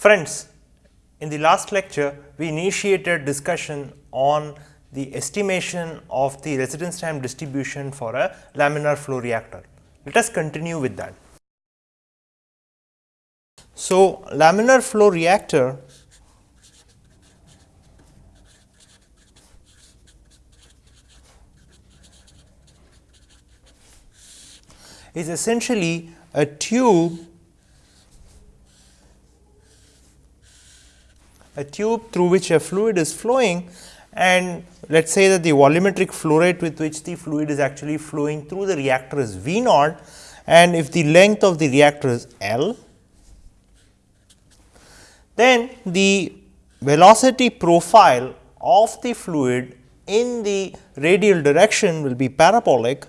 Friends, in the last lecture, we initiated discussion on the estimation of the residence time distribution for a laminar flow reactor. Let us continue with that. So, laminar flow reactor is essentially a tube a tube through which a fluid is flowing and let us say that the volumetric flow rate with which the fluid is actually flowing through the reactor is V naught. And if the length of the reactor is L, then the velocity profile of the fluid in the radial direction will be parabolic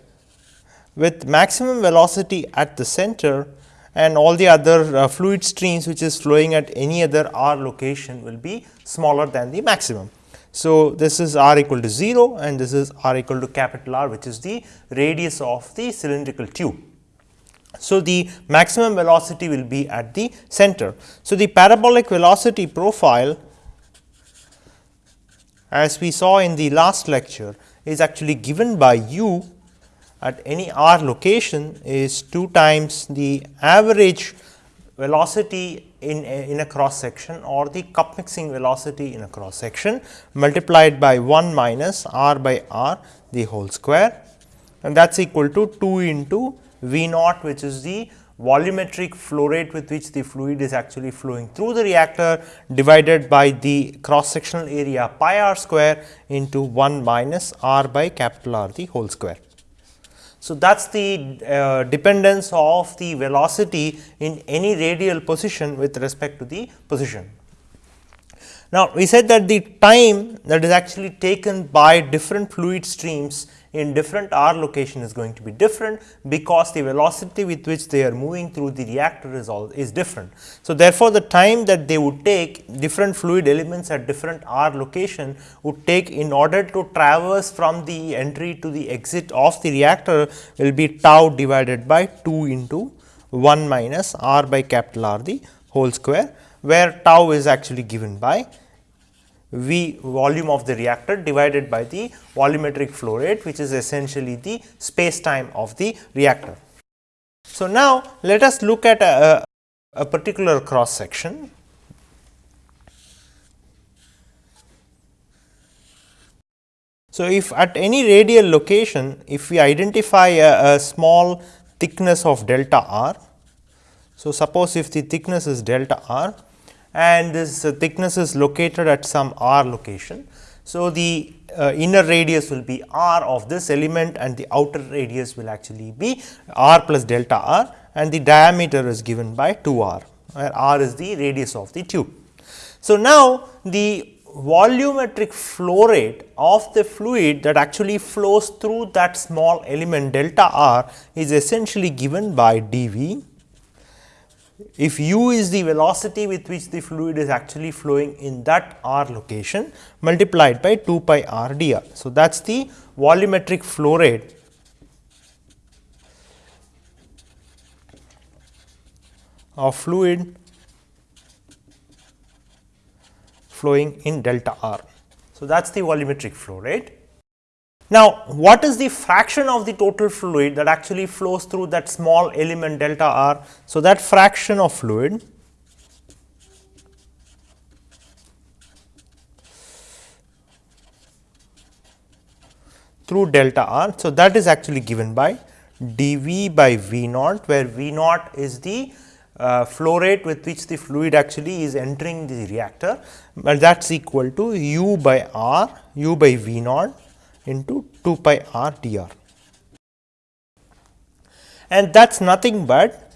with maximum velocity at the center and all the other uh, fluid streams which is flowing at any other r location will be smaller than the maximum. So, this is r equal to 0 and this is r equal to capital R which is the radius of the cylindrical tube. So, the maximum velocity will be at the center. So, the parabolic velocity profile as we saw in the last lecture is actually given by u at any r location is 2 times the average velocity in a, in a cross section or the cup mixing velocity in a cross section multiplied by 1 minus r by r the whole square and that is equal to 2 into V naught which is the volumetric flow rate with which the fluid is actually flowing through the reactor divided by the cross sectional area pi r square into 1 minus r by capital R the whole square. So, that is the uh, dependence of the velocity in any radial position with respect to the position. Now, we said that the time that is actually taken by different fluid streams in different r location is going to be different, because the velocity with which they are moving through the reactor is all is different. So, therefore, the time that they would take different fluid elements at different r location would take in order to traverse from the entry to the exit of the reactor will be tau divided by 2 into 1 minus r by capital R the whole square, where tau is actually given by V volume of the reactor divided by the volumetric flow rate which is essentially the space time of the reactor. So, now let us look at a, a particular cross section. So, if at any radial location if we identify a, a small thickness of delta r. So, suppose if the thickness is delta r and this thickness is located at some r location. So, the uh, inner radius will be r of this element and the outer radius will actually be r plus delta r and the diameter is given by 2 r where r is the radius of the tube. So, now the volumetric flow rate of the fluid that actually flows through that small element delta r is essentially given by d v if u is the velocity with which the fluid is actually flowing in that r location multiplied by 2 pi r dr. So, that is the volumetric flow rate of fluid flowing in delta r. So, that is the volumetric flow rate. Now, what is the fraction of the total fluid that actually flows through that small element delta r? So, that fraction of fluid through delta r. So, that is actually given by dV by V naught, where V naught is the uh, flow rate with which the fluid actually is entering the reactor, but that is equal to u by r, u by V naught into 2 pi r dr. And that is nothing but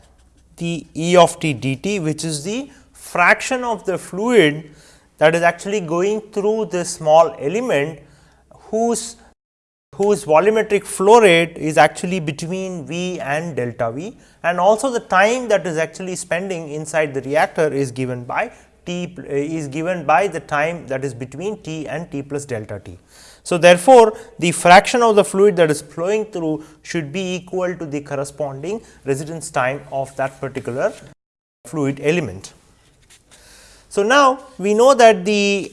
the E of t dt which is the fraction of the fluid that is actually going through this small element whose whose volumetric flow rate is actually between V and delta V and also the time that is actually spending inside the reactor is given by t is given by the time that is between t and t plus delta t. So, therefore, the fraction of the fluid that is flowing through should be equal to the corresponding residence time of that particular fluid element. So, now we know that the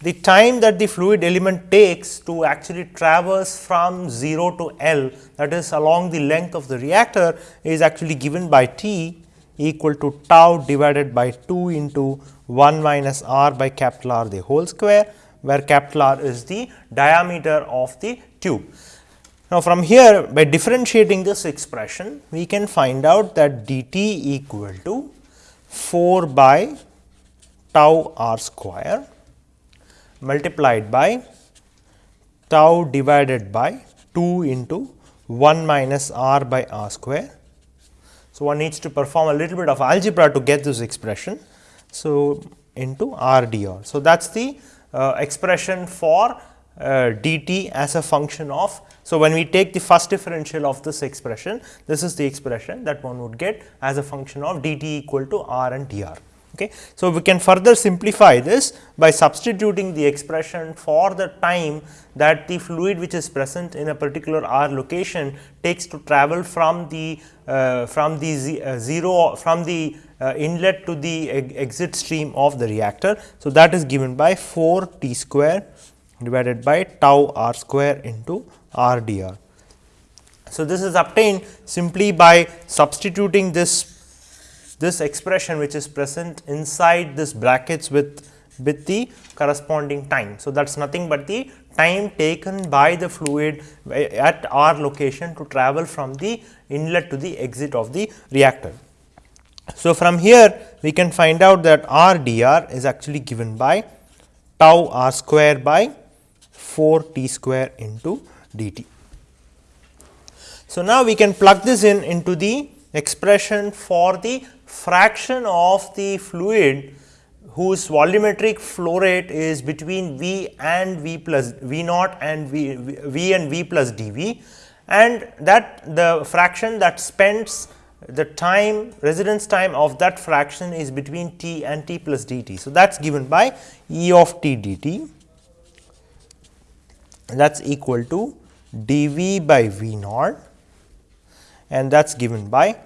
the time that the fluid element takes to actually traverse from 0 to L that is along the length of the reactor is actually given by T equal to tau divided by 2 into 1 minus r by capital R the whole square, where capital R is the diameter of the tube. Now, from here by differentiating this expression, we can find out that dt equal to 4 by tau r square multiplied by tau divided by 2 into 1 minus r by r square. So, one needs to perform a little bit of algebra to get this expression. So, into r dr. So, that is the expression for uh, dt as a function of. So, when we take the first differential of this expression, this is the expression that one would get as a function of dt equal to r and dr. Okay. So, we can further simplify this by substituting the expression for the time that the fluid which is present in a particular r location takes to travel from the uh, from the uh, 0 from the uh, inlet to the exit stream of the reactor. So, that is given by 4 t square divided by tau r square into r dr. So, this is obtained simply by substituting this this expression which is present inside this brackets with with the corresponding time. So, that is nothing but the time taken by the fluid at our location to travel from the inlet to the exit of the reactor. So, from here we can find out that r dr is actually given by tau r square by 4 t square into dt. So, now we can plug this in into the expression for the fraction of the fluid whose volumetric flow rate is between V and V plus V naught and V, v and V plus dV. And that the fraction that spends the time residence time of that fraction is between t and t plus dt. So, that is given by E of t dt. That is equal to dV by V naught. And that is given by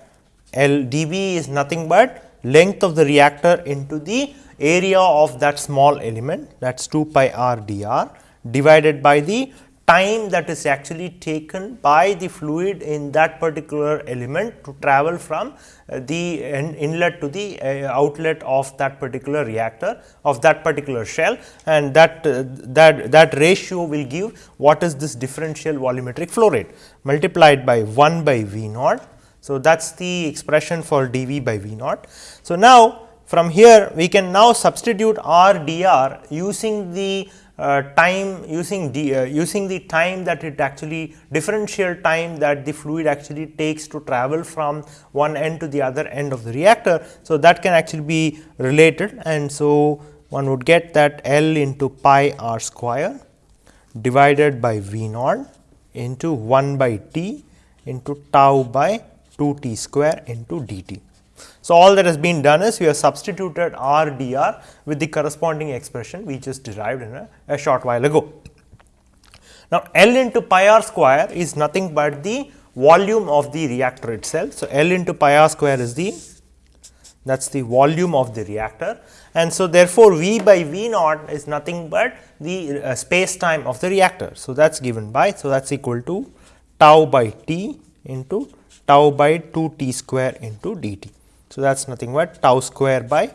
L is nothing but length of the reactor into the area of that small element that is 2 pi r dr divided by the time that is actually taken by the fluid in that particular element to travel from uh, the inlet to the uh, outlet of that particular reactor of that particular shell and that uh, that that ratio will give what is this differential volumetric flow rate multiplied by 1 by V naught so, that is the expression for dV by V naught. So, now from here we can now substitute R dr using the uh, time using d, uh, using the time that it actually differential time that the fluid actually takes to travel from one end to the other end of the reactor. So, that can actually be related and so one would get that L into pi r square divided by V naught into 1 by T into tau by 2 t square into dt. So, all that has been done is we have substituted r dr with the corresponding expression we just derived in a, a short while ago. Now, L into pi r square is nothing but the volume of the reactor itself. So, L into pi r square is the that is the volume of the reactor and so therefore, V by V naught is nothing but the uh, space time of the reactor. So, that is given by so that is equal to tau by t into tau by 2 t square into dt. So, that is nothing but tau square by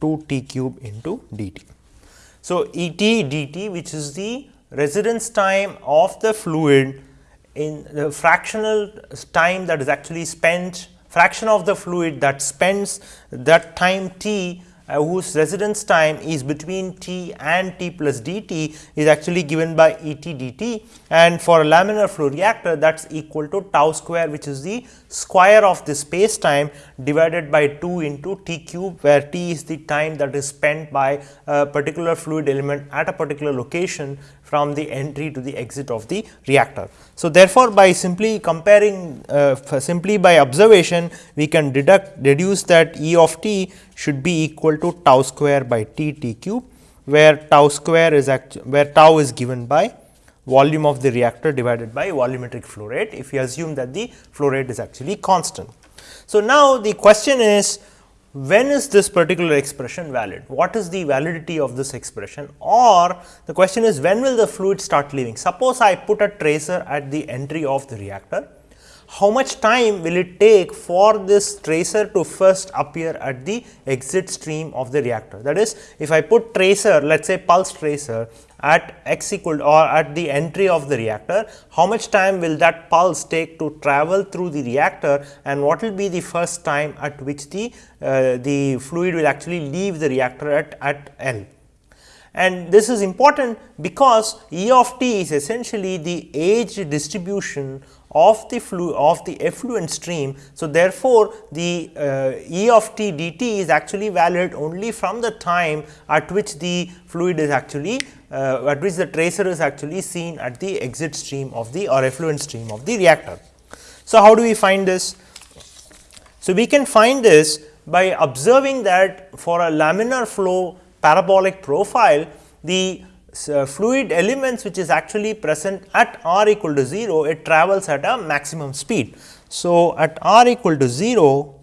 2 t cube into dt. So, E t dt which is the residence time of the fluid in the fractional time that is actually spent fraction of the fluid that spends that time t Uh, whose residence time is between t and t plus dt is actually given by E t dt and for a laminar flow reactor that is equal to tau square which is the square of the space time divided by 2 into t cube where t is the time that is spent by a particular fluid element at a particular location from the entry to the exit of the reactor. So, therefore, by simply comparing uh, simply by observation we can deduct deduce that E of t should be equal to tau square by t t cube where tau square is where tau is given by volume of the reactor divided by volumetric flow rate if you assume that the flow rate is actually constant. So, now the question is when is this particular expression valid? What is the validity of this expression? Or the question is when will the fluid start leaving? Suppose I put a tracer at the entry of the reactor how much time will it take for this tracer to first appear at the exit stream of the reactor. That is, if I put tracer, let us say pulse tracer at x equal or at the entry of the reactor, how much time will that pulse take to travel through the reactor and what will be the first time at which the, uh, the fluid will actually leave the reactor at, at L. And this is important because E of t is essentially the age distribution of the flu of the effluent stream. So, therefore, the uh, E of t dt is actually valid only from the time at which the fluid is actually uh, at which the tracer is actually seen at the exit stream of the or effluent stream of the reactor. So, how do we find this? So, we can find this by observing that for a laminar flow parabolic profile, the uh, fluid elements which is actually present at r equal to 0, it travels at a maximum speed. So, at r equal to 0,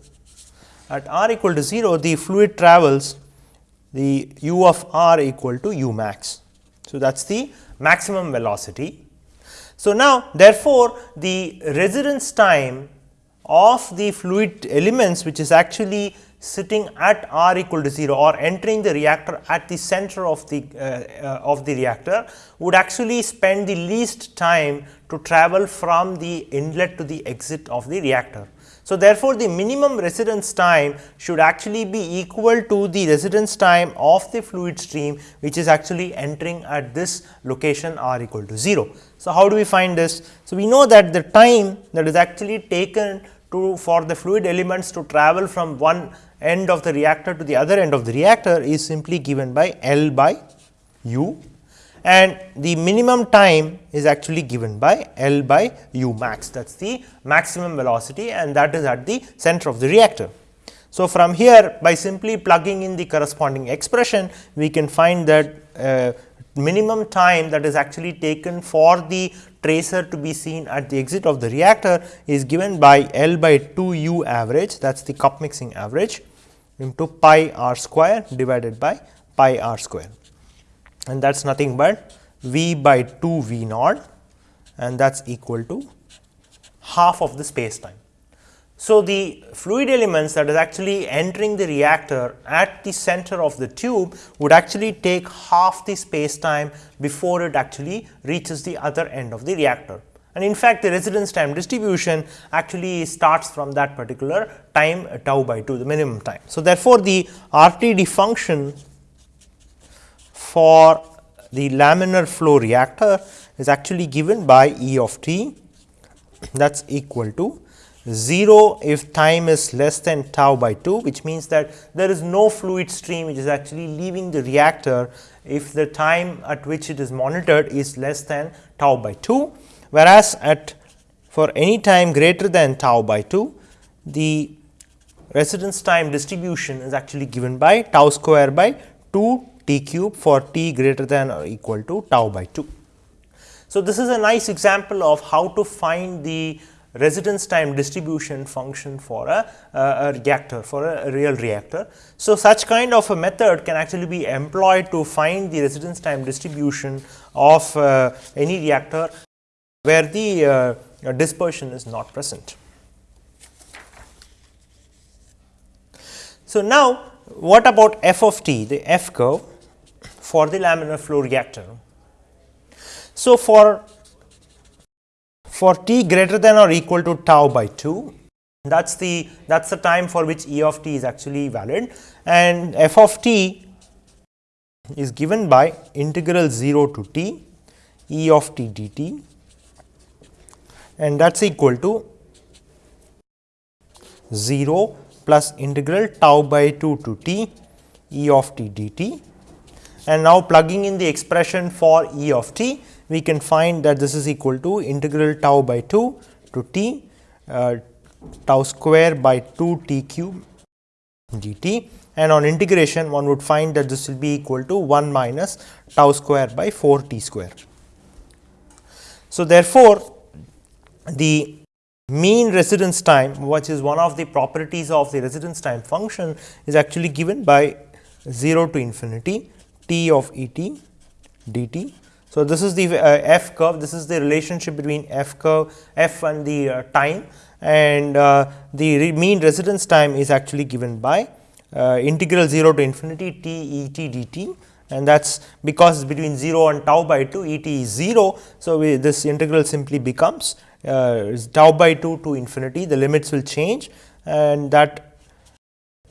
at r equal to 0, the fluid travels the u of r equal to u max. So, that is the maximum velocity. So, now therefore, the residence time of the fluid elements which is actually sitting at r equal to 0 or entering the reactor at the center of the uh, uh, of the reactor would actually spend the least time to travel from the inlet to the exit of the reactor. So, therefore, the minimum residence time should actually be equal to the residence time of the fluid stream which is actually entering at this location r equal to 0. So, how do we find this? So, we know that the time that is actually taken to for the fluid elements to travel from one end of the reactor to the other end of the reactor is simply given by L by u and the minimum time is actually given by L by u max that is the maximum velocity and that is at the center of the reactor. So, from here by simply plugging in the corresponding expression we can find that uh, minimum time that is actually taken for the tracer to be seen at the exit of the reactor is given by L by 2 u average that is the cup mixing average into pi r square divided by pi r square and that is nothing but v by 2 v naught and that is equal to half of the space time. So, the fluid elements that is actually entering the reactor at the center of the tube would actually take half the space time before it actually reaches the other end of the reactor. And in fact, the residence time distribution actually starts from that particular time uh, tau by 2 the minimum time. So, therefore, the RTD function for the laminar flow reactor is actually given by E of t that is equal to 0 if time is less than tau by 2 which means that there is no fluid stream which is actually leaving the reactor if the time at which it is monitored is less than tau by 2 whereas at for any time greater than tau by 2 the residence time distribution is actually given by tau square by 2 t cube for t greater than or equal to tau by 2. So, this is a nice example of how to find the residence time distribution function for a, a, reactor for a, real reactor. So, such kind of a method can actually be employed to find the residence time distribution of uh, any reactor where the uh, dispersion is not present. So, now what about f of t the f curve for the laminar flow reactor. So, for for t greater than or equal to tau by 2 that is the that is the time for which E of t is actually valid. And f of t is given by integral 0 to t E of t dt. And that is equal to 0 plus integral tau by 2 to t e of t dt. And now plugging in the expression for e of t we can find that this is equal to integral tau by 2 to t uh, tau square by 2 t cube dt and on integration one would find that this will be equal to 1 minus tau square by 4 t square. So, therefore, the mean residence time which is one of the properties of the residence time function is actually given by 0 to infinity t of e t dt. So, this is the uh, f curve. This is the relationship between f curve f and the uh, time. And uh, the re mean residence time is actually given by uh, integral 0 to infinity t e t dt. And that is because between 0 and tau by 2 e t is 0. So, we, this integral simply becomes uh, tau by 2 to infinity. The limits will change. And that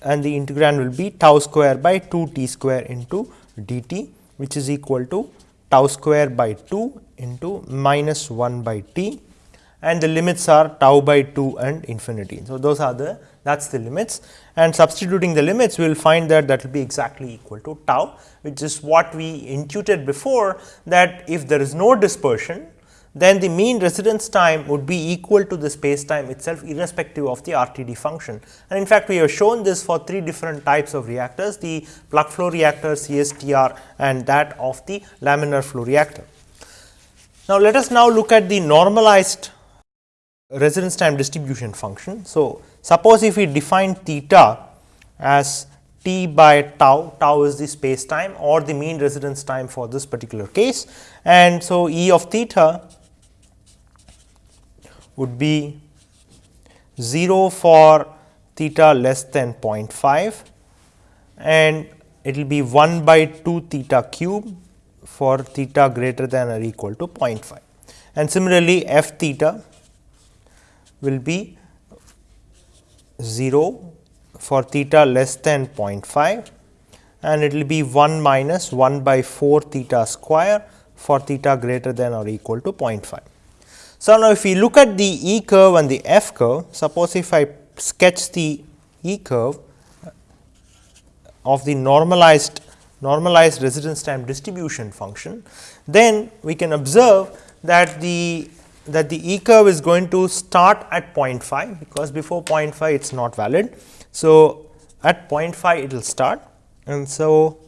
and the integrand will be tau square by 2 t square into dt which is equal to tau square by 2 into minus 1 by t and the limits are tau by 2 and infinity. So, those are the that is the limits and substituting the limits we will find that that will be exactly equal to tau which is what we intuited before that if there is no dispersion then the mean residence time would be equal to the space time itself irrespective of the RTD function. And in fact, we have shown this for three different types of reactors the plug flow reactor, CSTR and that of the laminar flow reactor. Now, let us now look at the normalized residence time distribution function. So, suppose if we define theta as t by tau, tau is the space time or the mean residence time for this particular case and so E of theta would be 0 for theta less than 0.5 and it will be 1 by 2 theta cube for theta greater than or equal to 0.5. And similarly, f theta will be 0 for theta less than 0.5 and it will be 1 minus 1 by 4 theta square for theta greater than or equal to 0.5. So, now if we look at the E curve and the F curve, suppose if I sketch the E curve of the normalized normalized residence time distribution function, then we can observe that the that the E curve is going to start at 0.5 because before 0.5 it is not valid. So, at 0.5 it will start and so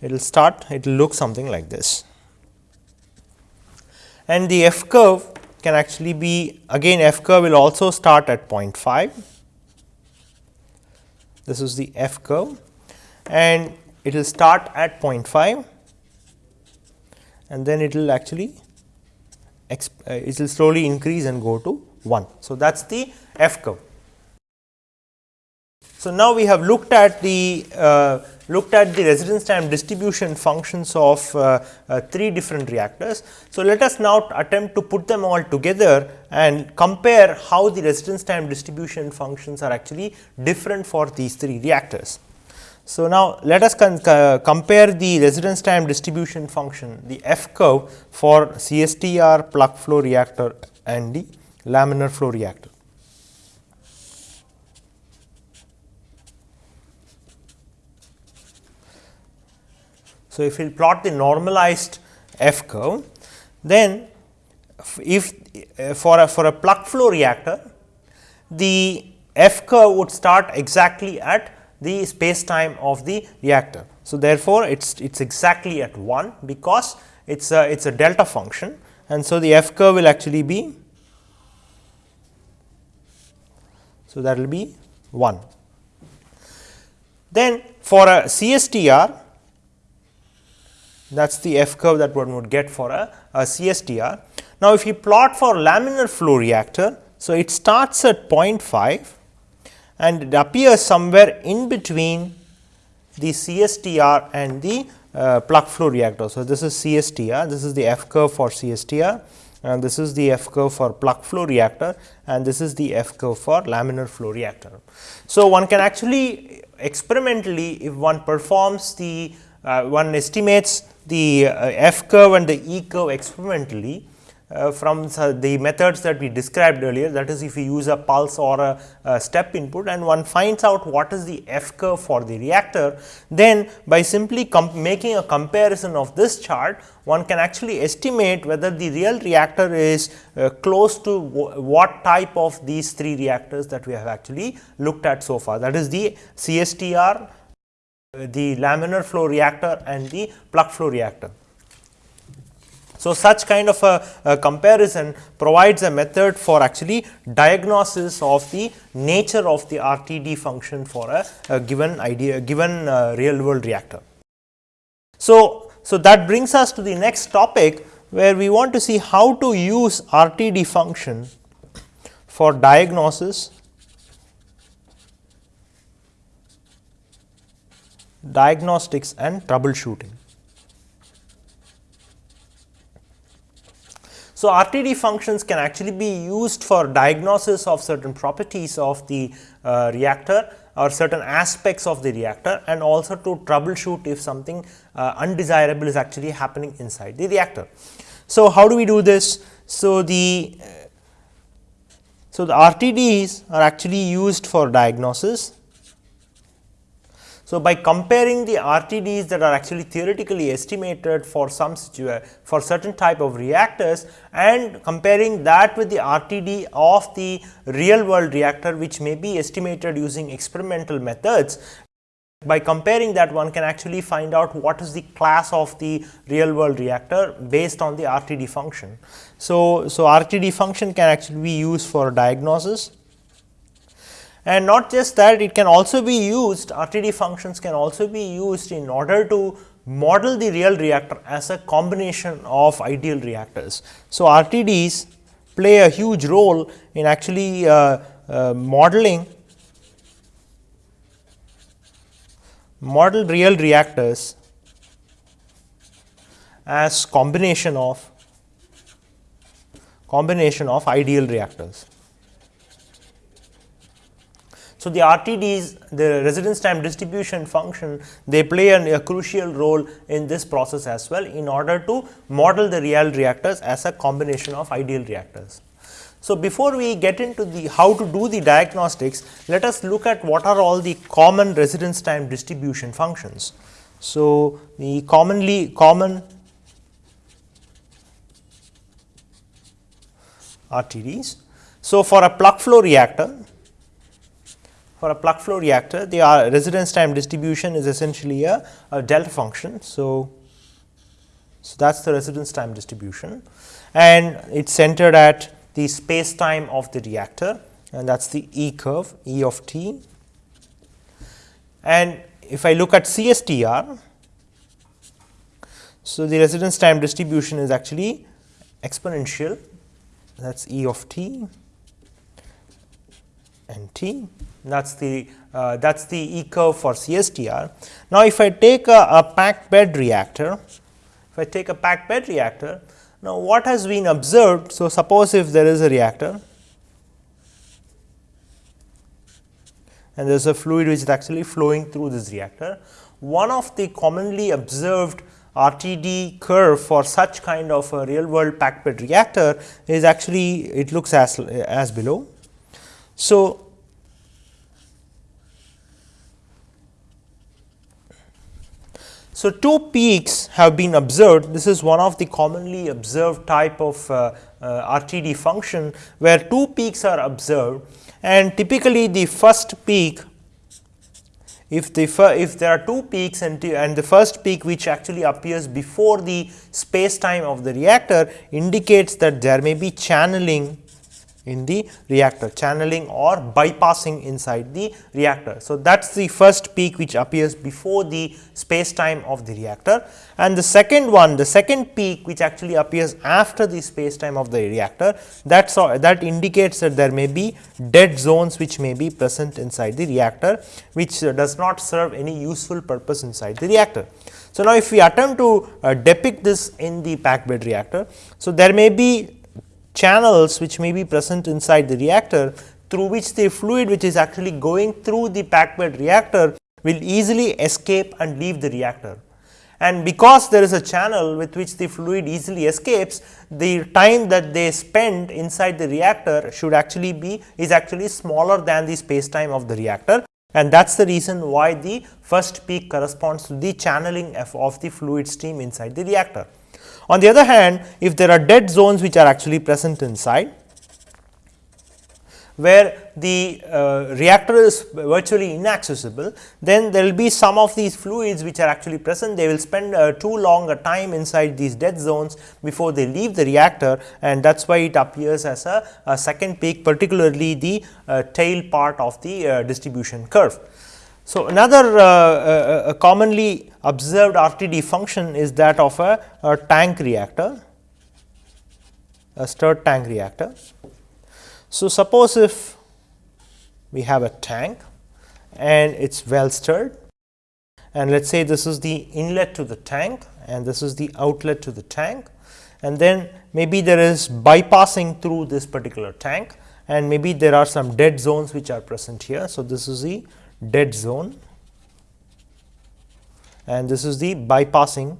it will start it will look something like this. And the F curve can actually be again f curve will also start at 0.5. This is the f curve and it will start at 0.5 and then it will actually uh, it will slowly increase and go to 1. So, that is the f curve. So, now we have looked at the uh, looked at the residence time distribution functions of uh, uh, three different reactors. So, let us now attempt to put them all together and compare how the residence time distribution functions are actually different for these three reactors. So, now let us compare the residence time distribution function the F curve for CSTR plug flow reactor and the laminar flow reactor. So, if we plot the normalized F curve, then if uh, for a for a plug flow reactor, the F curve would start exactly at the space time of the reactor. So, therefore, it is it is exactly at 1 because it is a it is a delta function and so the F curve will actually be so that will be 1. Then for a CSTR that is the F curve that one would get for a, a CSTR. Now, if you plot for laminar flow reactor, so it starts at 0.5 and it appears somewhere in between the CSTR and the uh, plug flow reactor. So, this is CSTR, this is the F curve for CSTR and this is the F curve for plug flow reactor and this is the F curve for laminar flow reactor. So, one can actually experimentally if one performs the uh, one estimates the uh, f curve and the e curve experimentally uh, from the methods that we described earlier that is if we use a pulse or a, a, step input and one finds out what is the f curve for the reactor then by simply making a comparison of this chart one can actually estimate whether the real reactor is uh, close to what type of these three reactors that we have actually looked at so far. That is the CSTR the laminar flow reactor and the plug flow reactor. So, such kind of a, a, comparison provides a method for actually diagnosis of the nature of the RTD function for a, a given idea given uh, real world reactor. So, so that brings us to the next topic where we want to see how to use RTD function for diagnosis diagnostics and troubleshooting. So, RTD functions can actually be used for diagnosis of certain properties of the uh, reactor or certain aspects of the reactor and also to troubleshoot if something uh, undesirable is actually happening inside the reactor. So, how do we do this? So, the uh, so the RTDs are actually used for diagnosis so, by comparing the RTDs that are actually theoretically estimated for some for certain type of reactors and comparing that with the RTD of the real world reactor which may be estimated using experimental methods, by comparing that one can actually find out what is the class of the real world reactor based on the RTD function. So, so RTD function can actually be used for diagnosis and not just that it can also be used RTD functions can also be used in order to model the real reactor as a combination of ideal reactors. So, RTDs play a huge role in actually uh, uh, modeling model real reactors as combination of combination of ideal reactors. So, the RTDs the residence time distribution function they play an, a crucial role in this process as well in order to model the real reactors as a combination of ideal reactors. So, before we get into the how to do the diagnostics, let us look at what are all the common residence time distribution functions. So, the commonly common RTDs. So, for a plug flow reactor, for a plug flow reactor, the uh, residence time distribution is essentially a, a delta function. So, so that is the residence time distribution and it is centered at the space time of the reactor and that is the E curve E of t. And if I look at CSTR, so the residence time distribution is actually exponential that is E of t and t that is the uh, that is the E curve for CSTR. Now, if I take a, a packed bed reactor, if I take a packed bed reactor, now what has been observed. So, suppose if there is a reactor and there is a fluid which is actually flowing through this reactor. One of the commonly observed RTD curve for such kind of a real world packed bed reactor is actually it looks as, as below. So, So, two peaks have been observed. This is one of the commonly observed type of uh, uh, RTD function, where two peaks are observed and typically the first peak if the if there are two peaks and, and the first peak which actually appears before the space time of the reactor indicates that there may be channeling in the reactor channeling or bypassing inside the reactor. So, that is the first peak which appears before the space time of the reactor and the second one the second peak which actually appears after the space time of the reactor that that indicates that there may be dead zones which may be present inside the reactor which uh, does not serve any useful purpose inside the reactor. So, now if we attempt to uh, depict this in the packed bed reactor. So, there may be channels which may be present inside the reactor through which the fluid which is actually going through the packed bed reactor will easily escape and leave the reactor. And because there is a channel with which the fluid easily escapes, the time that they spend inside the reactor should actually be is actually smaller than the space time of the reactor and that is the reason why the first peak corresponds to the channeling of the fluid stream inside the reactor. On the other hand, if there are dead zones which are actually present inside, where the uh, reactor is virtually inaccessible, then there will be some of these fluids which are actually present. They will spend uh, too long a time inside these dead zones before they leave the reactor and that is why it appears as a, a second peak particularly the uh, tail part of the uh, distribution curve. So, another uh, uh, commonly observed RTD function is that of a, a tank reactor, a stirred tank reactor. So, suppose if we have a tank and it is well stirred and let us say this is the inlet to the tank and this is the outlet to the tank and then maybe there is bypassing through this particular tank and maybe there are some dead zones which are present here. So, this is the dead zone and this is the bypassing.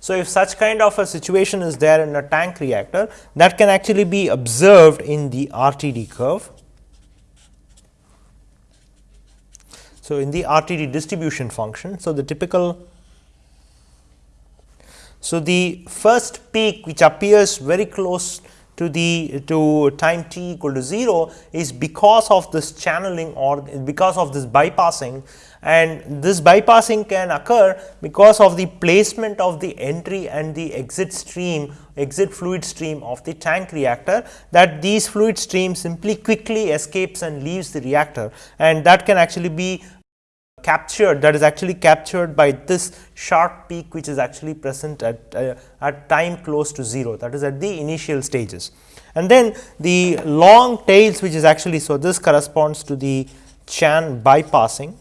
So, if such kind of a situation is there in a tank reactor that can actually be observed in the RTD curve. So, in the RTD distribution function. So, the typical so, the first peak which appears very close to the to time t equal to 0 is because of this channeling or because of this bypassing. And this bypassing can occur because of the placement of the entry and the exit stream exit fluid stream of the tank reactor that these fluid stream simply quickly escapes and leaves the reactor. And that can actually be captured that is actually captured by this sharp peak which is actually present at, uh, at time close to 0 that is at the initial stages. And then the long tails which is actually so this corresponds to the Chan bypassing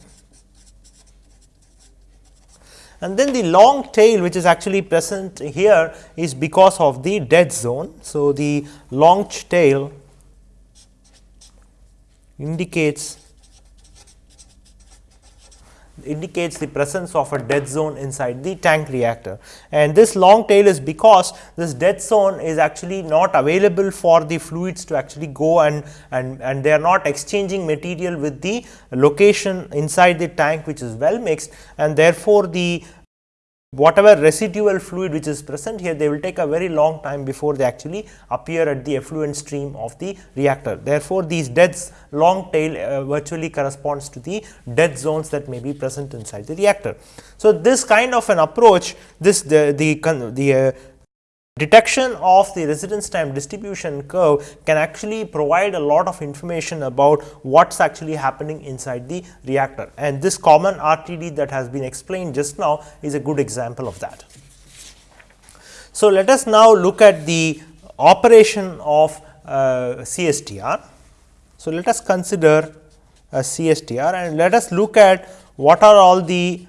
and then the long tail which is actually present here is because of the dead zone. So, the long tail indicates indicates the presence of a dead zone inside the tank reactor. And this long tail is because this dead zone is actually not available for the fluids to actually go and, and, and they are not exchanging material with the location inside the tank which is well mixed and therefore, the whatever residual fluid which is present here they will take a very long time before they actually appear at the effluent stream of the reactor. Therefore, these deads long tail uh, virtually corresponds to the dead zones that may be present inside the reactor. So, this kind of an approach this the the, the uh, Detection of the residence time distribution curve can actually provide a lot of information about what is actually happening inside the reactor and this common RTD that has been explained just now is a good example of that. So, let us now look at the operation of uh, CSTR. So, let us consider a CSTR and let us look at what are all the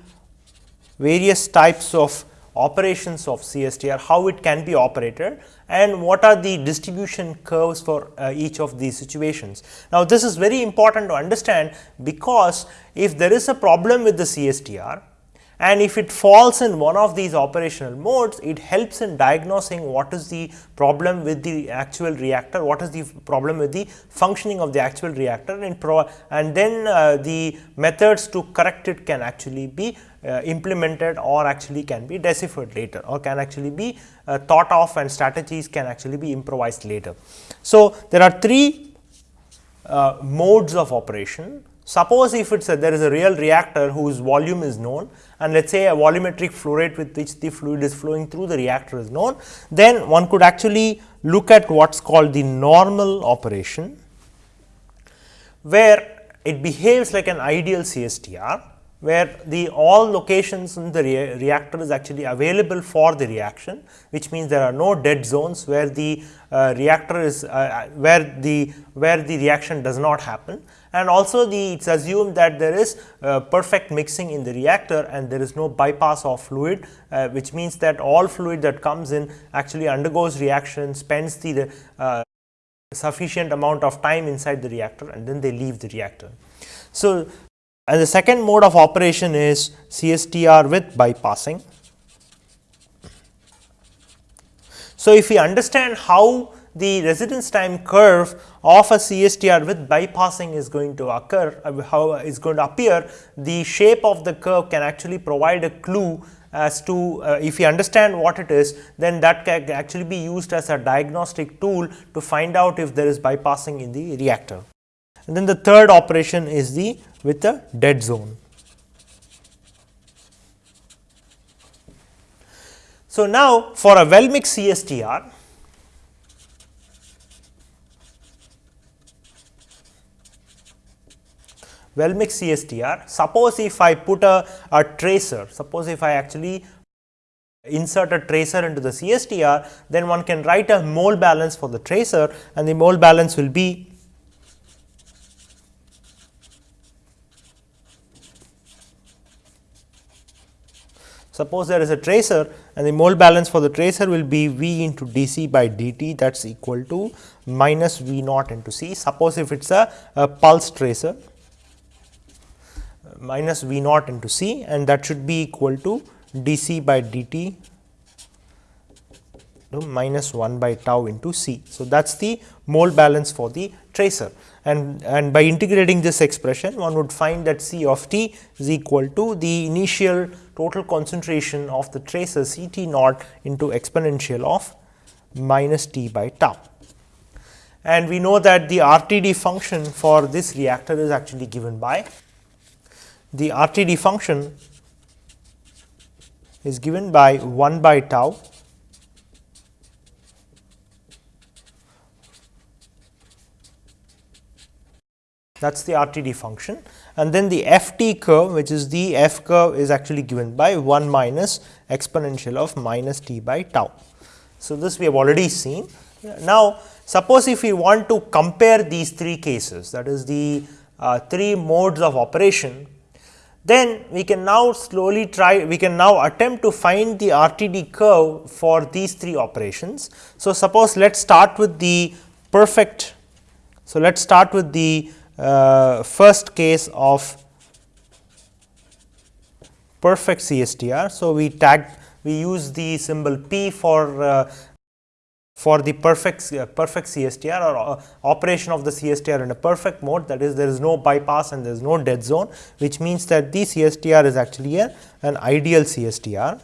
various types of operations of CSTR, how it can be operated and what are the distribution curves for uh, each of these situations. Now, this is very important to understand because if there is a problem with the CSTR and if it falls in one of these operational modes, it helps in diagnosing what is the problem with the actual reactor, what is the problem with the functioning of the actual reactor and, and then uh, the methods to correct it can actually be uh, implemented or actually can be deciphered later or can actually be uh, thought of and strategies can actually be improvised later. So, there are three uh, modes of operation. Suppose if it is a, there is a real reactor whose volume is known and let us say a volumetric flow rate with which the fluid is flowing through the reactor is known, then one could actually look at what is called the normal operation, where it behaves like an ideal CSTR where the all locations in the rea reactor is actually available for the reaction, which means there are no dead zones where the uh, reactor is uh, uh where the where the reaction does not happen and also the it is assumed that there is uh, perfect mixing in the reactor and there is no bypass of fluid uh, which means that all fluid that comes in actually undergoes reaction spends the uh, sufficient amount of time inside the reactor and then they leave the reactor. So, and the second mode of operation is CSTR with bypassing. So, if we understand how the residence time curve of a CSTR with bypassing is going to occur, uh, how is going to appear, the shape of the curve can actually provide a clue as to uh, if we understand what it is then that can actually be used as a diagnostic tool to find out if there is bypassing in the reactor. And then the third operation is the with the dead zone. So, now for a well mixed CSTR well mixed CSTR. Suppose if I put a, a tracer, suppose if I actually insert a tracer into the CSTR, then one can write a mole balance for the tracer and the mole balance will be Suppose there is a tracer and the mole balance for the tracer will be V into dC by dt that is equal to minus V naught into C. Suppose if it is a, a pulse tracer minus V naught into C and that should be equal to dC by dt minus 1 by tau into C. So, that is the mole balance for the tracer and, and by integrating this expression one would find that C of t is equal to the initial total concentration of the tracer C t naught into exponential of minus t by tau. And we know that the RTD function for this reactor is actually given by the RTD function is given by 1 by tau that is the RTD function and then the FT curve which is the F curve is actually given by 1 minus exponential of minus t by tau. So, this we have already seen. Now, suppose if we want to compare these three cases that is the uh, three modes of operation then we can now slowly try we can now attempt to find the RTD curve for these three operations. So, suppose let us start with the perfect. So, let us start with the first case of perfect CSTR. So, we tag we use the symbol P for uh, for the perfect uh, perfect CSTR or uh, operation of the CSTR in a perfect mode that is there is no bypass and there is no dead zone which means that the CSTR is actually a, an ideal CSTR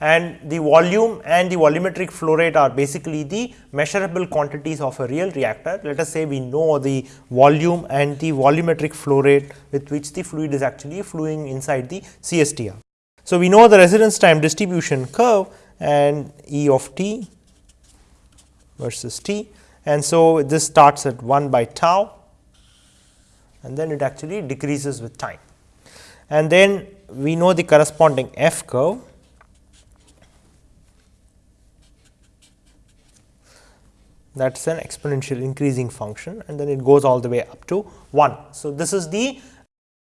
and the volume and the volumetric flow rate are basically the measurable quantities of a real reactor. Let us say we know the volume and the volumetric flow rate with which the fluid is actually flowing inside the CSTR. So, we know the residence time distribution curve and E of t versus t and so this starts at 1 by tau and then it actually decreases with time. And then we know the corresponding f curve that is an exponential increasing function and then it goes all the way up to 1. So, this is the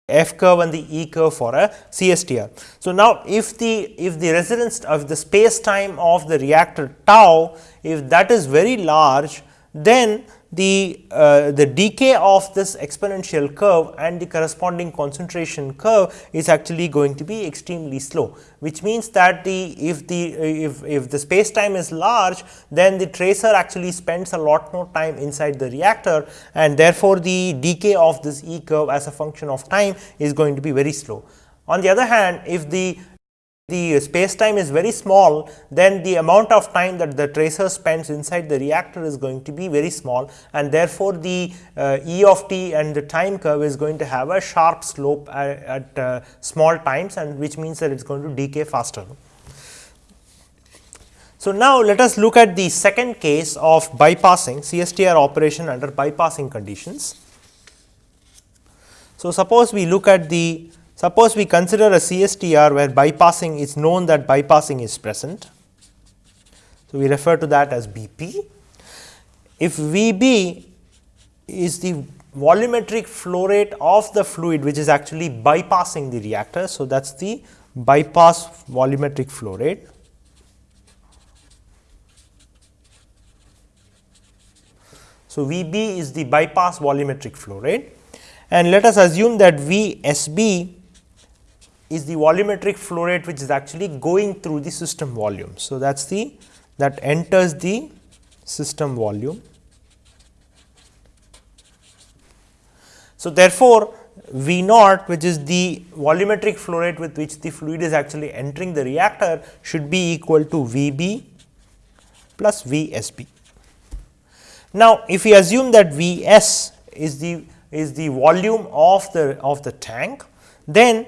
f curve and the e curve for a CSTR. So, now if the if the residence of the space time of the reactor tau if that is very large then the, uh, the decay of this exponential curve and the corresponding concentration curve is actually going to be extremely slow, which means that the if the if, if the space time is large then the tracer actually spends a lot more time inside the reactor and therefore, the decay of this E curve as a function of time is going to be very slow. On the other hand, if the the space time is very small, then the amount of time that the tracer spends inside the reactor is going to be very small and therefore, the uh, E of t and the time curve is going to have a sharp slope at, at uh, small times and which means that it is going to decay faster. So, now let us look at the second case of bypassing CSTR operation under bypassing conditions. So, suppose we look at the Suppose we consider a CSTR where bypassing is known that bypassing is present. So, we refer to that as BP. If VB is the volumetric flow rate of the fluid which is actually bypassing the reactor. So, that is the bypass volumetric flow rate. So, VB is the bypass volumetric flow rate and let us assume that VSB is the volumetric flow rate which is actually going through the system volume. So, that is the that enters the system volume. So, therefore, V naught which is the volumetric flow rate with which the fluid is actually entering the reactor should be equal to V b plus V s b. Now, if we assume that V s is the is the volume of the of the tank, then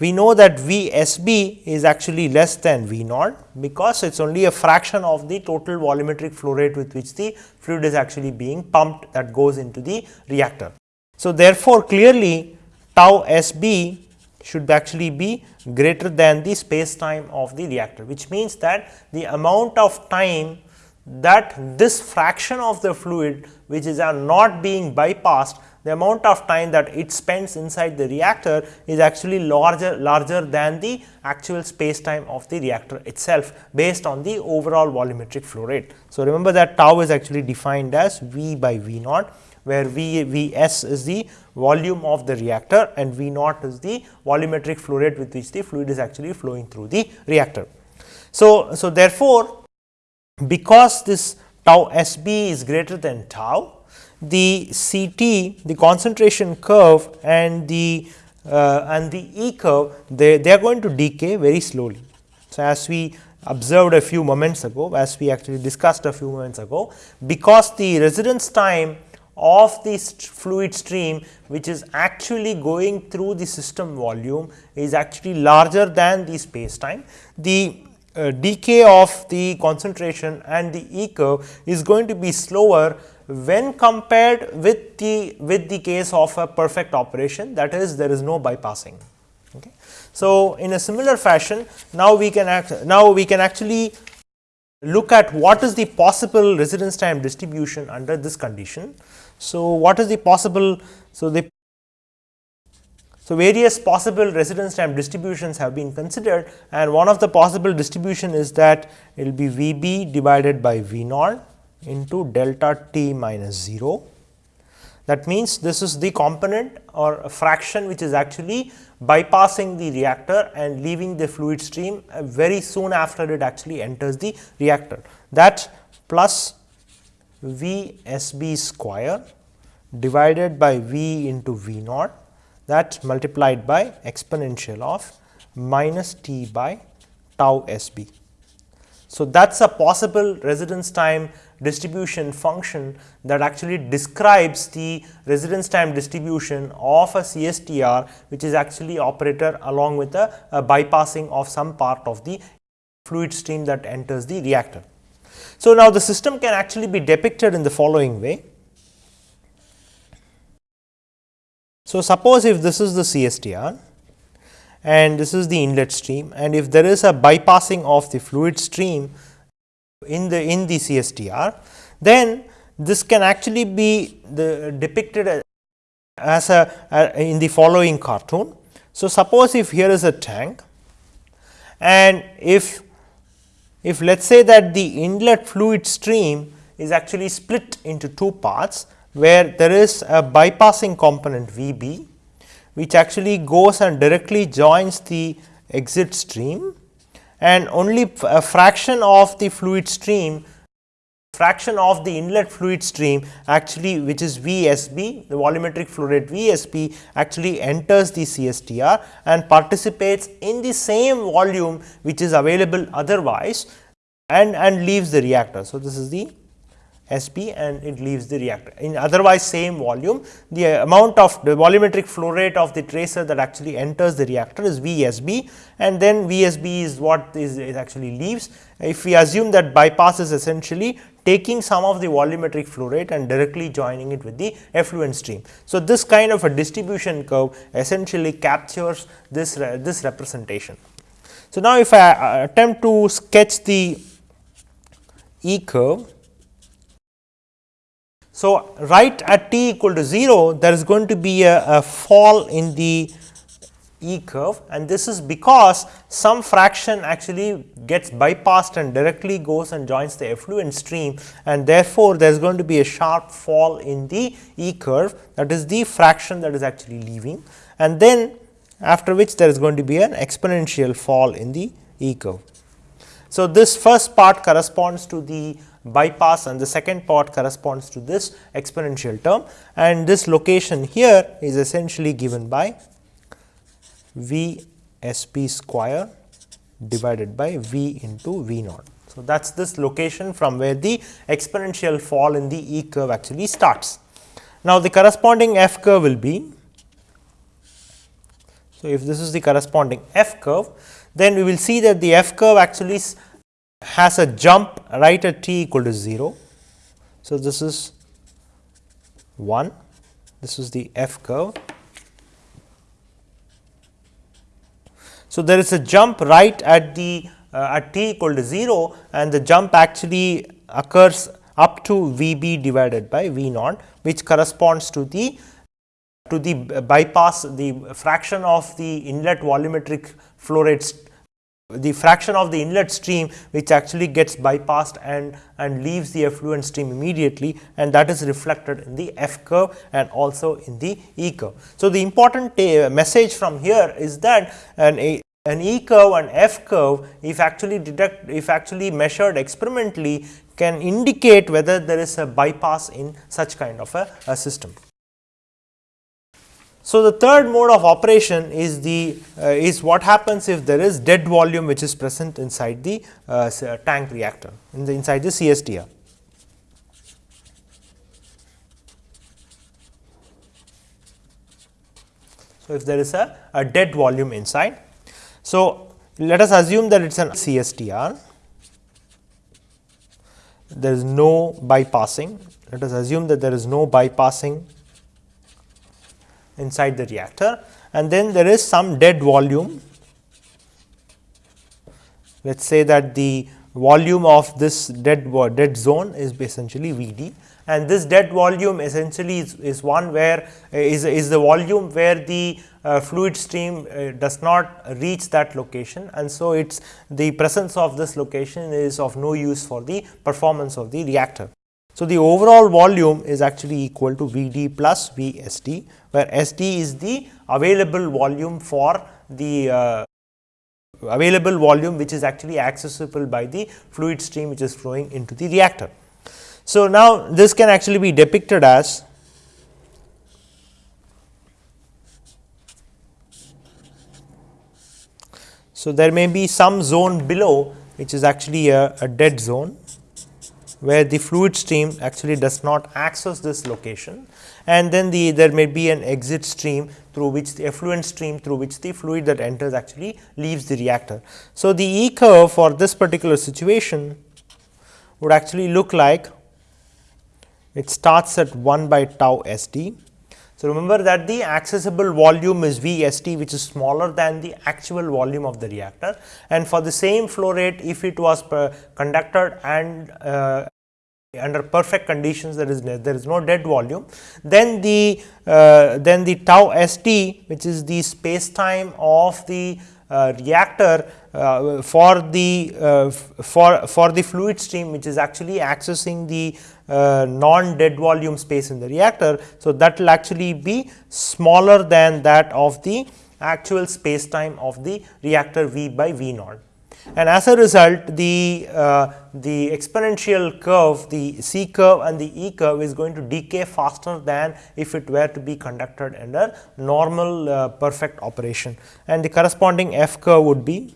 we know that V s b is actually less than V naught, because it is only a fraction of the total volumetric flow rate with which the fluid is actually being pumped that goes into the reactor. So, therefore, clearly tau s b should actually be greater than the space time of the reactor, which means that the amount of time that this fraction of the fluid which is uh, not being bypassed the amount of time that it spends inside the reactor is actually larger larger than the actual space time of the reactor itself based on the overall volumetric flow rate. So, remember that tau is actually defined as V by V naught where V V s is the volume of the reactor and V naught is the volumetric flow rate with which the fluid is actually flowing through the reactor. So, so therefore, because this tau S b is greater than tau, the C t the concentration curve and the uh, and the E curve they, they are going to decay very slowly. So, as we observed a few moments ago as we actually discussed a few moments ago because the residence time of this fluid stream which is actually going through the system volume is actually larger than the space time. The uh, decay of the concentration and the E curve is going to be slower when compared with the with the case of a perfect operation that is there is no bypassing. Okay. So, in a similar fashion now we can act now we can actually look at what is the possible residence time distribution under this condition. So, what is the possible so the so, various possible residence time distributions have been considered and one of the possible distribution is that it will be V b divided by V naught into delta t minus 0. That means, this is the component or fraction which is actually bypassing the reactor and leaving the fluid stream uh, very soon after it actually enters the reactor. That plus V s b square divided by V into V naught that multiplied by exponential of minus t by tau s b. So, that is a possible residence time distribution function that actually describes the residence time distribution of a CSTR which is actually operator along with a, a bypassing of some part of the fluid stream that enters the reactor. So, now the system can actually be depicted in the following way. So, suppose if this is the CSTR and this is the inlet stream and if there is a bypassing of the fluid stream in the in the CSTR, then this can actually be the depicted as a, a in the following cartoon. So, suppose if here is a tank and if if let us say that the inlet fluid stream is actually split into two parts where there is a bypassing component V b which actually goes and directly joins the exit stream and only a fraction of the fluid stream fraction of the inlet fluid stream actually which is V s b the volumetric flow rate V s b actually enters the CSTR and participates in the same volume which is available otherwise and and leaves the reactor. So, this is the SP and it leaves the reactor. In otherwise same volume, the amount of the volumetric flow rate of the tracer that actually enters the reactor is VSB and then VSB is what is, actually leaves. If we assume that bypass is essentially taking some of the volumetric flow rate and directly joining it with the effluent stream. So, this kind of a distribution curve essentially captures this, this representation. So, now if I uh, attempt to sketch the E curve so, right at t equal to 0 there is going to be a, a fall in the E curve and this is because some fraction actually gets bypassed and directly goes and joins the effluent stream and therefore, there is going to be a sharp fall in the E curve that is the fraction that is actually leaving and then after which there is going to be an exponential fall in the E curve. So, this first part corresponds to the bypass and the second part corresponds to this exponential term and this location here is essentially given by V s p square divided by V into V naught. So, that is this location from where the exponential fall in the E curve actually starts. Now, the corresponding F curve will be, so if this is the corresponding F curve, then we will see that the F curve actually has a jump right at t equal to 0. So, this is 1, this is the F curve. So, there is a jump right at the uh, at t equal to 0 and the jump actually occurs up to V b divided by V naught which corresponds to the to the bypass the fraction of the inlet volumetric flow rate the fraction of the inlet stream which actually gets bypassed and and leaves the effluent stream immediately and that is reflected in the F curve and also in the E curve. So, the important message from here is that an a an E curve and F curve if actually detect if actually measured experimentally can indicate whether there is a bypass in such kind of a, a system. So, the third mode of operation is the uh, is what happens if there is dead volume which is present inside the uh, tank reactor in the inside the CSTR. So, if there is a, a dead volume inside. So, let us assume that it is an CSTR, there is no bypassing, let us assume that there is no bypassing inside the reactor and then there is some dead volume. Let us say that the volume of this dead dead zone is essentially V d and this dead volume essentially is, is one where uh, is, is the volume where the uh, fluid stream uh, does not reach that location and so it's the presence of this location is of no use for the performance of the reactor. So, the overall volume is actually equal to V d plus V s d, where S d is the available volume for the uh, available volume which is actually accessible by the fluid stream which is flowing into the reactor. So, now this can actually be depicted as So, there may be some zone below which is actually a, a dead zone where the fluid stream actually does not access this location and then the there may be an exit stream through which the effluent stream through which the fluid that enters actually leaves the reactor. So, the E curve for this particular situation would actually look like it starts at 1 by tau S d. So, remember that the accessible volume is V S t which is smaller than the actual volume of the reactor and for the same flow rate if it was conducted and uh, under perfect conditions there is there is no dead volume then the uh, then the tau s t which is the space time of the uh, reactor uh, for the uh, for for the fluid stream which is actually accessing the uh, non dead volume space in the reactor. So, that will actually be smaller than that of the actual space time of the reactor V by V naught and as a result the uh, the exponential curve the C curve and the E curve is going to decay faster than if it were to be conducted under normal uh, perfect operation and the corresponding F curve would be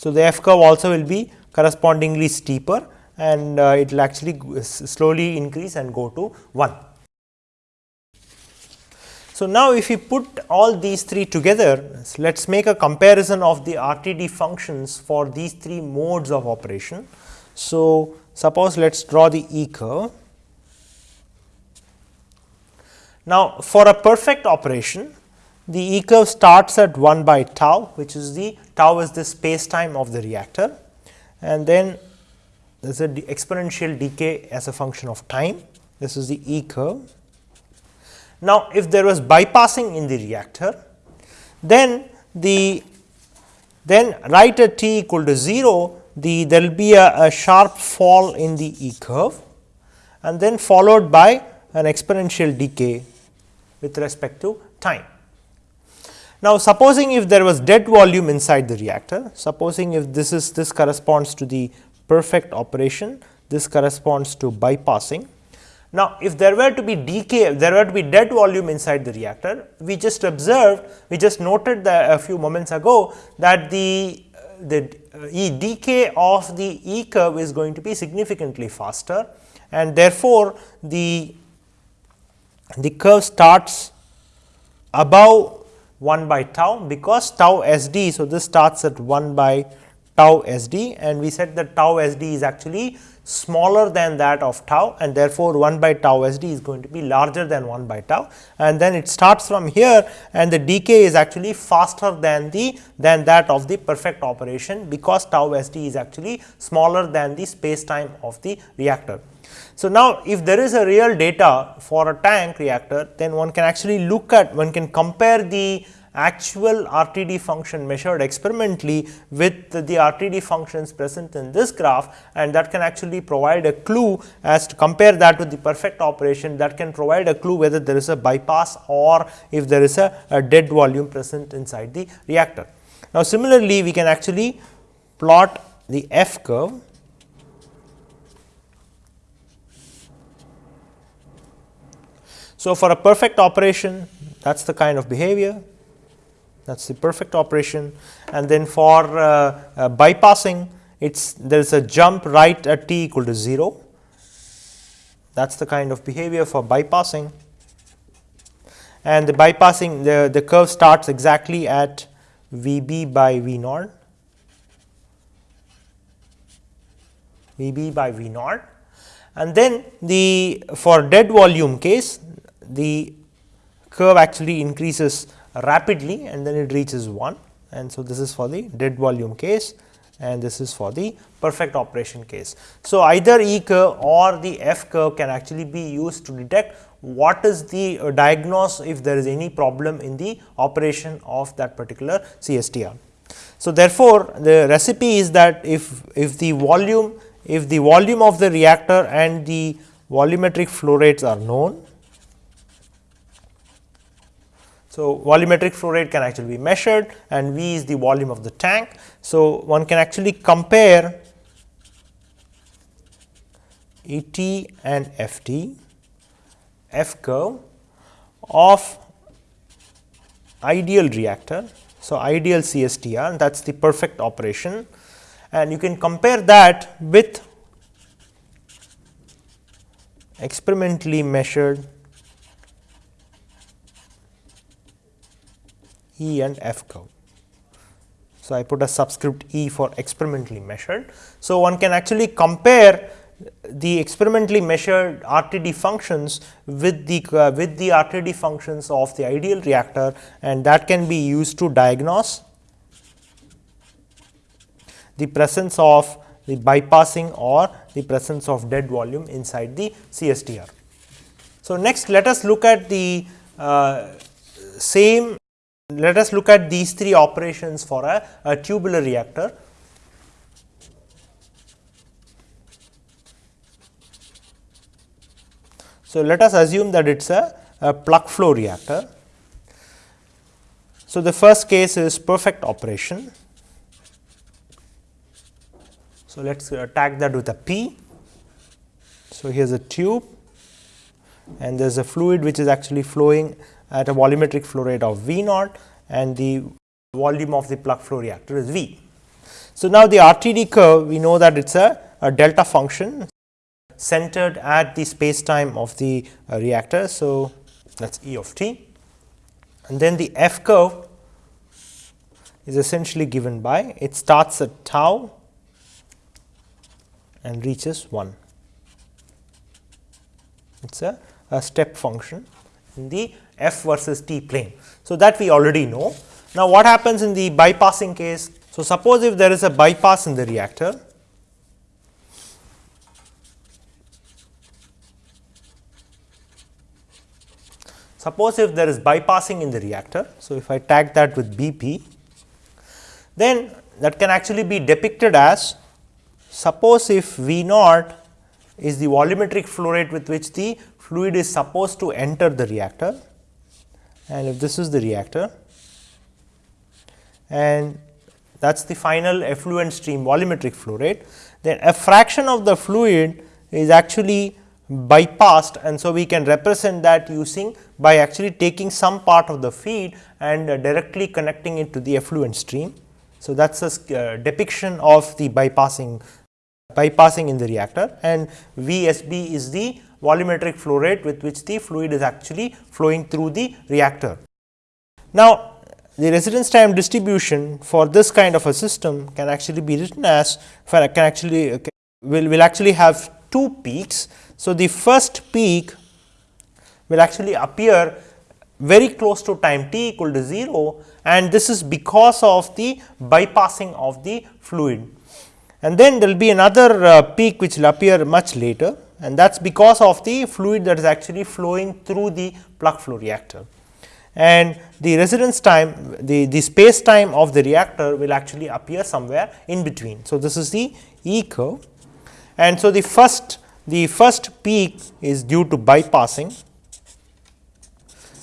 So, the F curve also will be correspondingly steeper and uh, it will actually slowly increase and go to 1. So, now if we put all these three together, let us make a comparison of the RTD functions for these three modes of operation. So, suppose let us draw the E curve. Now, for a perfect operation, the E curve starts at 1 by tau, which is the tau is the space time of the reactor and then there is a exponential decay as a function of time. This is the E curve now, if there was bypassing in the reactor, then the then right at t equal to 0, the there will be a, a sharp fall in the E curve and then followed by an exponential decay with respect to time. Now, supposing if there was dead volume inside the reactor, supposing if this is this corresponds to the perfect operation, this corresponds to bypassing. Now, if there were to be decay, there were to be dead volume inside the reactor, we just observed, we just noted a few moments ago that the the E decay of the E curve is going to be significantly faster and therefore, the the curve starts above 1 by tau because tau s d. So, this starts at 1 by tau s d and we said that tau s d is actually smaller than that of tau and therefore, 1 by tau s d is going to be larger than 1 by tau and then it starts from here and the decay is actually faster than the than that of the perfect operation because tau s d is actually smaller than the space time of the reactor. So, now if there is a real data for a tank reactor, then one can actually look at, one can compare the actual RTD function measured experimentally with the, RTD functions present in this graph and that can actually provide a clue as to compare that with the perfect operation that can provide a clue whether there is a bypass or if there is a, a dead volume present inside the reactor. Now, similarly, we can actually plot the F curve So, for a perfect operation that is the kind of behavior that is the perfect operation. And then for uh, uh, bypassing it's there is a jump right at t equal to 0 that is the kind of behavior for bypassing. And the bypassing the, the curve starts exactly at V b by V naught V b by V naught and then the for dead volume case the curve actually increases rapidly and then it reaches 1 and so this is for the dead volume case and this is for the perfect operation case. So, either E curve or the F curve can actually be used to detect what is the uh, diagnose if there is any problem in the operation of that particular CSTR. So, therefore, the recipe is that if, if the volume if the volume of the reactor and the volumetric flow rates are known so, volumetric flow rate can actually be measured and V is the volume of the tank. So, one can actually compare E t and FT, F curve of ideal reactor. So, ideal CSTR that is the perfect operation and you can compare that with experimentally measured E and F curve. So, I put a subscript E for experimentally measured. So, one can actually compare the experimentally measured RTD functions with the uh, with the RTD functions of the ideal reactor and that can be used to diagnose the presence of the bypassing or the presence of dead volume inside the CSTR. So, next let us look at the uh, same let us look at these three operations for a, a tubular reactor. So, let us assume that it is a, a plug flow reactor. So, the first case is perfect operation. So, let us uh, tag that with a P. So, here is a tube and there is a fluid which is actually flowing at a volumetric flow rate of V naught and the volume of the plug flow reactor is V. So, now the RTD curve we know that it is a, a delta function centered at the space time of the uh, reactor. So, that is E of t and then the F curve is essentially given by it starts at tau and reaches 1. It is a, a step function in the f versus t plane. So, that we already know. Now, what happens in the bypassing case? So, suppose if there is a bypass in the reactor, suppose if there is bypassing in the reactor. So, if I tag that with B p, then that can actually be depicted as suppose if V naught is the volumetric flow rate with which the fluid is supposed to enter the reactor and if this is the reactor and that is the final effluent stream volumetric flow rate. Then a fraction of the fluid is actually bypassed and so we can represent that using by actually taking some part of the feed and uh, directly connecting it to the effluent stream. So, that is a uh, depiction of the bypassing bypassing in the reactor and VSB is the volumetric flow rate with which the fluid is actually flowing through the reactor. Now, the residence time distribution for this kind of a system can actually be written as can actually will, will actually have two peaks. So, the first peak will actually appear very close to time t equal to 0 and this is because of the bypassing of the fluid. And then there will be another uh, peak which will appear much later and that is because of the fluid that is actually flowing through the plug flow reactor. And the residence time, the, the space time of the reactor will actually appear somewhere in between. So, this is the E curve and so the first the first peak is due to bypassing,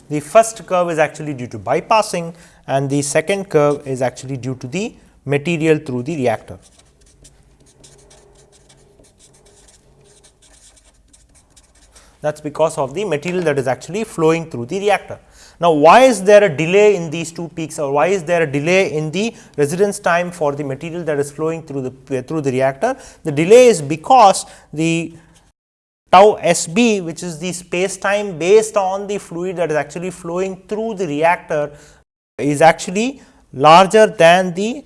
the first curve is actually due to bypassing and the second curve is actually due to the material through the reactor. That is because of the material that is actually flowing through the reactor. Now, why is there a delay in these two peaks or why is there a delay in the residence time for the material that is flowing through the uh, through the reactor? The delay is because the tau S b which is the space time based on the fluid that is actually flowing through the reactor is actually larger than the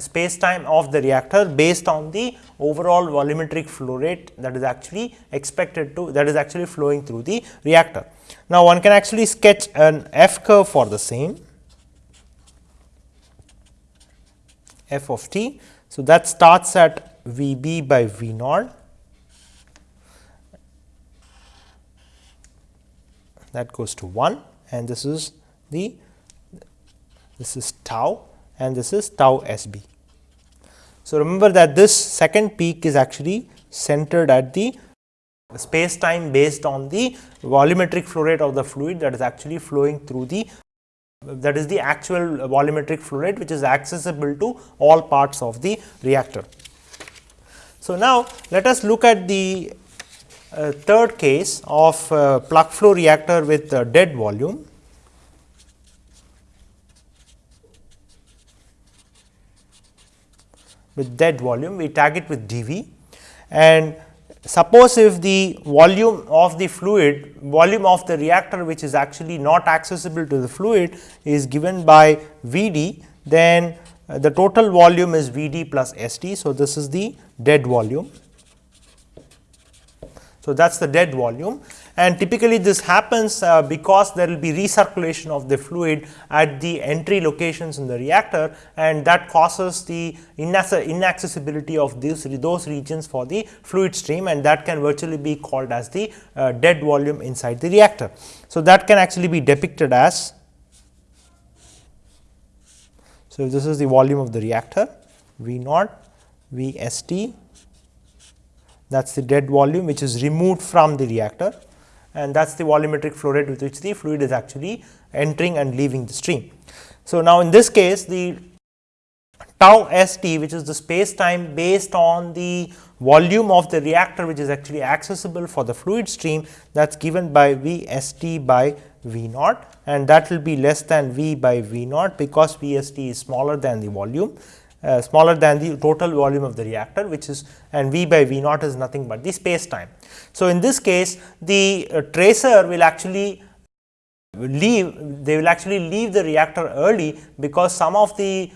space time of the reactor based on the overall volumetric flow rate that is actually expected to that is actually flowing through the reactor. Now, one can actually sketch an f curve for the same f of t. So, that starts at V b by V naught that goes to 1 and this is the this is tau and this is tau S b. So, remember that this second peak is actually centered at the space time based on the volumetric flow rate of the fluid that is actually flowing through the that is the actual volumetric flow rate which is accessible to all parts of the reactor. So, now let us look at the uh, third case of uh, plug flow reactor with uh, dead volume. With dead volume, we tag it with dV and suppose if the volume of the fluid, volume of the reactor which is actually not accessible to the fluid is given by V d, then the total volume is V d plus S d. So, this is the dead volume. So, that is the dead volume and typically this happens uh, because there will be recirculation of the fluid at the entry locations in the reactor and that causes the inaccessibility of those regions for the fluid stream and that can virtually be called as the uh, dead volume inside the reactor. So, that can actually be depicted as so, this is the volume of the reactor V naught V S T that is the dead volume which is removed from the reactor and that is the volumetric flow rate with which the fluid is actually entering and leaving the stream. So, now in this case the tau S t which is the space time based on the volume of the reactor which is actually accessible for the fluid stream that is given by V S t by V naught and that will be less than V by V naught because V S t is smaller than the volume uh, smaller than the total volume of the reactor which is and V by V naught is nothing but the space time. So, in this case the uh, tracer will actually leave they will actually leave the reactor early because some of the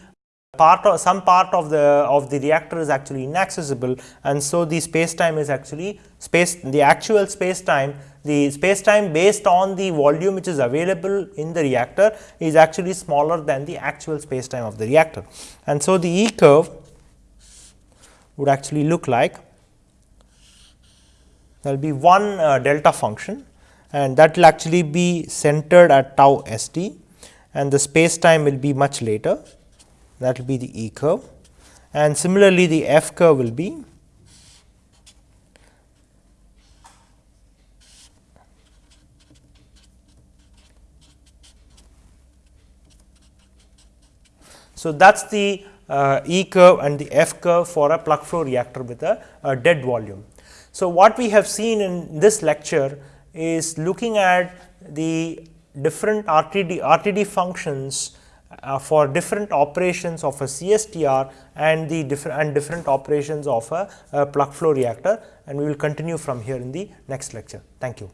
part of some part of the of the reactor is actually inaccessible and so the space time is actually space the actual space time the space time based on the volume which is available in the reactor is actually smaller than the actual space time of the reactor. And so the E curve would actually look like there will be one uh, delta function and that will actually be centered at tau s t and the space time will be much later. That will be the E curve and similarly the F curve will be So, that is the uh, E curve and the F curve for a plug flow reactor with a, a dead volume. So, what we have seen in this lecture is looking at the different RTD, RTD functions uh, for different operations of a CSTR and the different and different operations of a, a plug flow reactor and we will continue from here in the next lecture. Thank you.